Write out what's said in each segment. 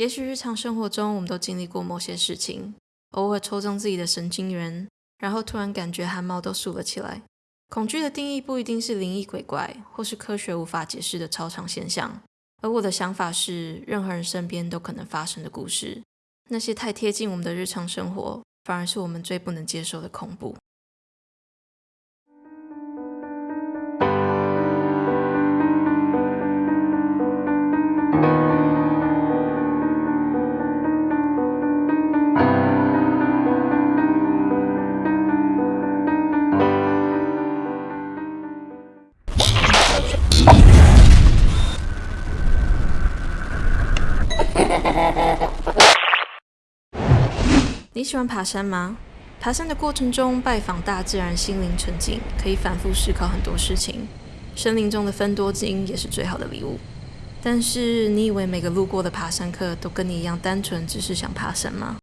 也许日常生活中我们都经历过某些事情，偶尔抽中自己的神经元，然后突然感觉汗毛都竖了起来。恐惧的定义不一定是灵异鬼怪，或是科学无法解释的超常现象，而我的想法是，任何人身边都可能发生的故事。那些太贴近我们的日常生活，反而是我们最不能接受的恐怖。你喜欢爬山吗？爬山的过程中，拜访大自然，心灵沉静，可以反复思考很多事情。森林中的芬多精也是最好的礼物。但是，你以为每个路过的爬山客都跟你一样单纯，只是想爬山吗？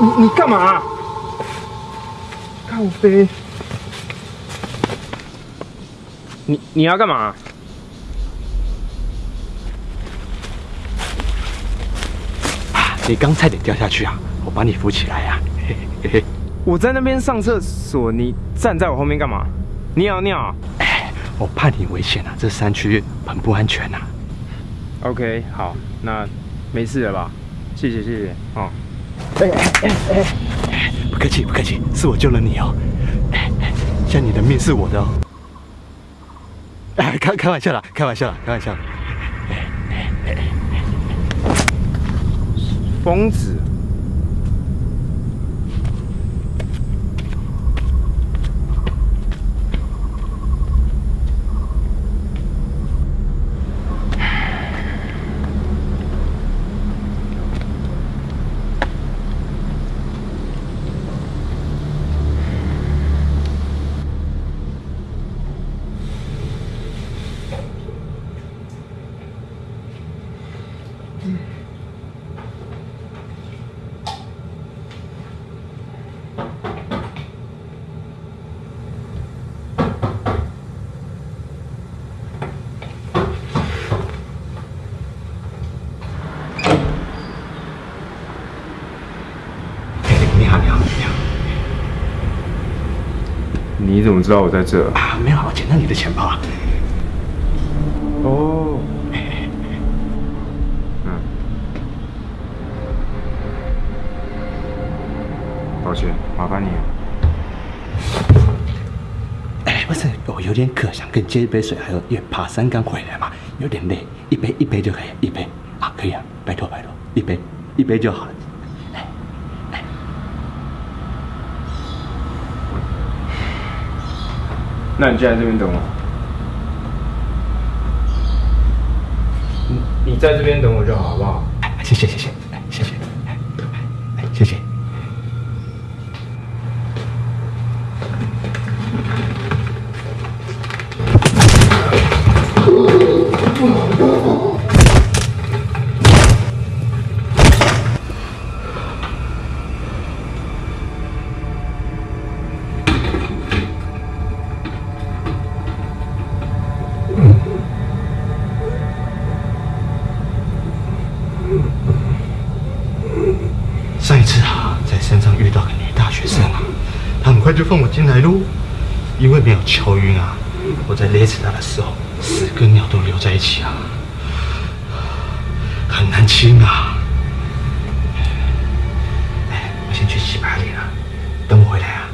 你你干嘛？靠飞！你你要干嘛？你刚差点掉下去啊！我把你扶起来呀！嘿嘿嘿。我在那边上厕所，你站在我后面干嘛？尿尿？哎，我怕你危险啊！这山区很不安全啊。OK，好，那没事了吧？谢谢谢谢哦。哎哎哎哎！不客气不客气，是我救了你哦。哎哎，像你的命是我的哦。哎，开开玩笑啦，开玩笑啦，开玩笑。疯子。你怎么知道我在这啊？没有，我捡到你的钱包啊。哦。麻烦你。哎，不是，我有点渴，想跟你接一杯水，还有因为爬山刚回来嘛，有点累，一杯一杯就可以，一杯啊，可以啊，拜托拜托，一杯一杯就好了。那你就在这边等我。你你在这边等我就好，好不好？谢谢谢谢，谢谢，谢谢。快就放我进来喽！因为没有敲晕啊，我在勒死他的时候，屎跟尿都留在一起啊，很难清啊。哎，我先去洗把脸了，等我回来啊。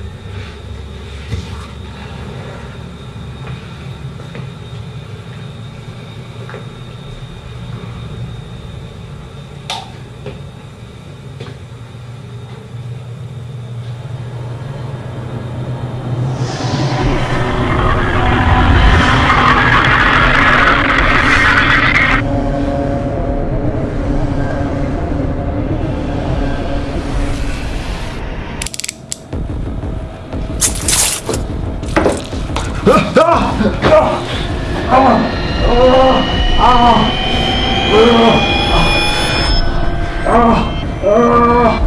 啊啊啊啊啊啊啊啊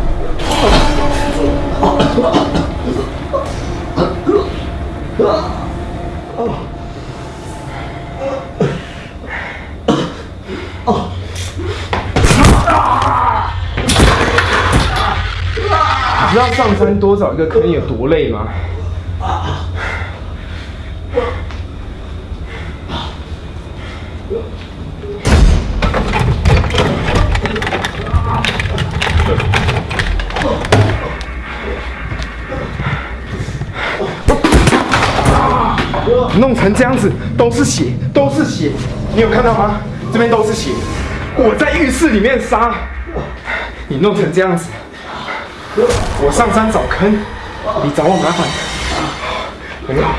你知道上山多少一个坑有多累吗？成这样子，都是血，都是血，你有看到吗？这边都是血，我在浴室里面杀，你弄成这样子。我上山找坑，你找我麻烦。很好。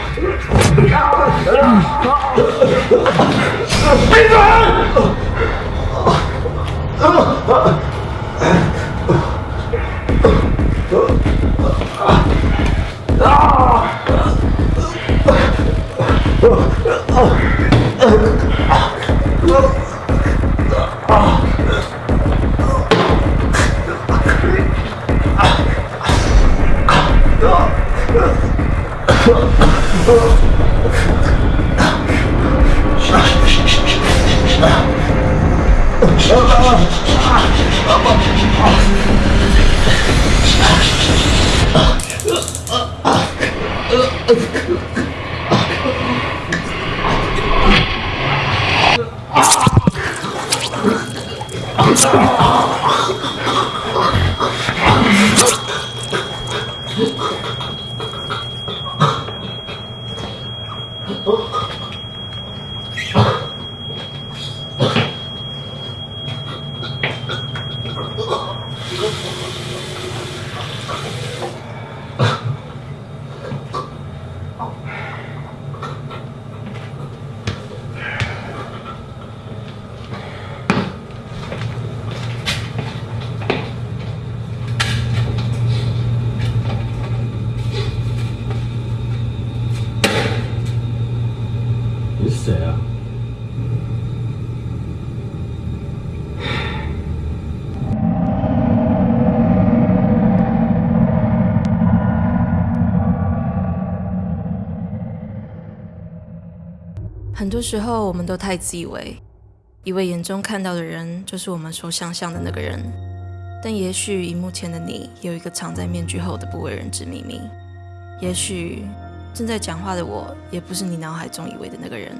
闭嘴！你おっ!很多时候，我们都太自以为，以为眼中看到的人就是我们所想象的那个人，但也许荧幕前的你有一个藏在面具后的不为人知秘密，也许正在讲话的我，也不是你脑海中以为的那个人。